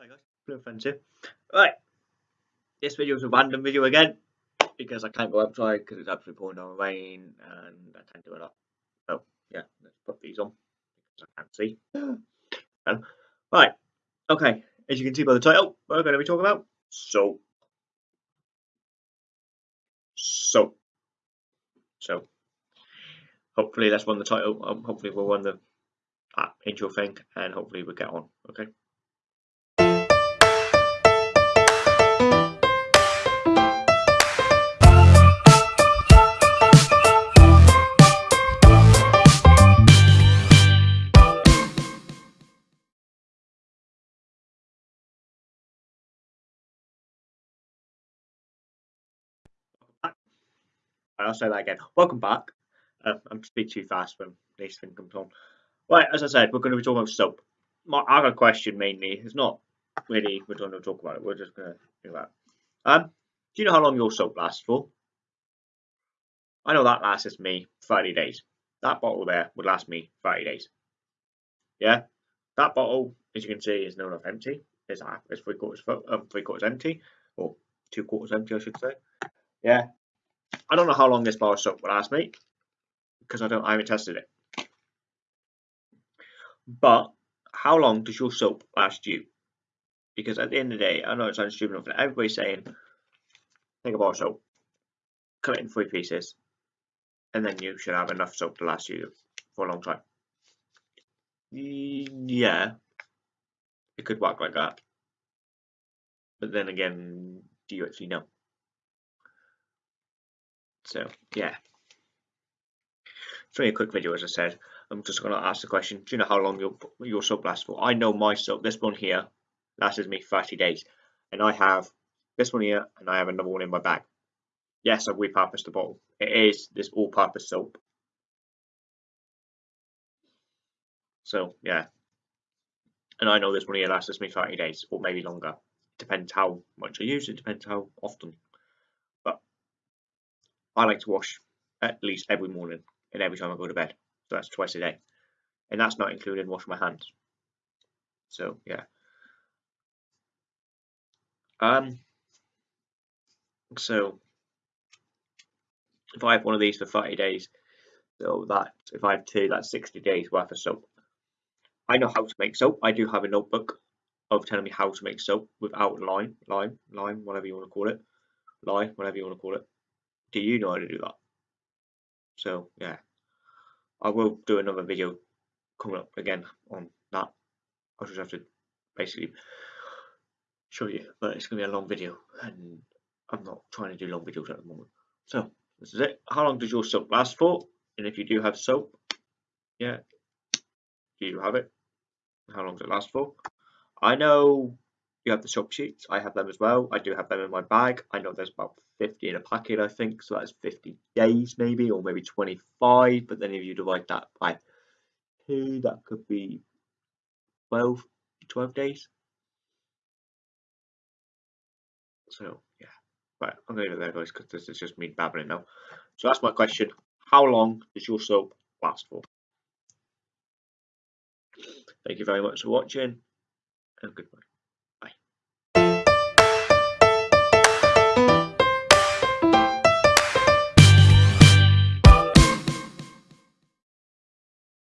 Hi guys, Blue Friends here. Right, this video is a random video again because I can't go outside because it's absolutely pouring down rain and I can't do it up. So yeah, let's put these on because I can't see. Um, right, okay, as you can see by the title, we're going to be talking about soap. Soap. So hopefully that's won the title. Um, hopefully we'll win the uh, intro thing and hopefully we'll get on. Okay. I'll say that again. Welcome back. Uh, I'm speaking too fast when this thing comes on. Right, as I said, we're going to be talking about soap. My other question mainly is not really we're going to talk about it. We're just going to do that. Um, do you know how long your soap lasts for? I know that lasts me 30 days. That bottle there would last me 30 days. Yeah, that bottle, as you can see, is no enough empty. It's half, it's three quarters, um, three quarters empty, or two quarters empty, I should say. Yeah, I don't know how long this bar soap will last me because I don't I haven't tested it. But how long does your soap last you? Because at the end of the day, I know it sounds stupid enough, everybody's saying take a bar of soap, cut it in three pieces, and then you should have enough soap to last you for a long time. Yeah, it could work like that. But then again, do you actually know? So yeah. It's only a quick video as I said. I'm just going to ask the question, do you know how long your, your soap lasts for? I know my soap, this one here, lasts me 30 days. And I have this one here and I have another one in my bag. Yes, I've repurposed the bottle. It is this all-purpose soap. So yeah. And I know this one here lasts me 30 days or maybe longer. Depends how much I use it, depends how often. I like to wash at least every morning and every time I go to bed. So that's twice a day. And that's not including washing my hands. So yeah. Um so if I have one of these for 30 days, so that if I have two, that's 60 days worth of soap. I know how to make soap. I do have a notebook of telling me how to make soap without lime, lime, lime, whatever you want to call it, lime, whatever you want to call it do you know how to do that? So yeah, I will do another video coming up again on that. I just have to basically show you, but it's gonna be a long video, and I'm not trying to do long videos at the moment. So this is it. How long does your soap last for? And if you do have soap, yeah, do you have it? How long does it last for? I know you have the soap sheets. I have them as well. I do have them in my bag. I know there's about 50 in a packet, I think. So that's 50 days maybe, or maybe 25. But then if you divide that by two, that could be 12, 12 days. So yeah, right, I'm going to leave it there guys because this is just me babbling now. So that's my question. How long does your soap last for? Thank you very much for watching and goodbye.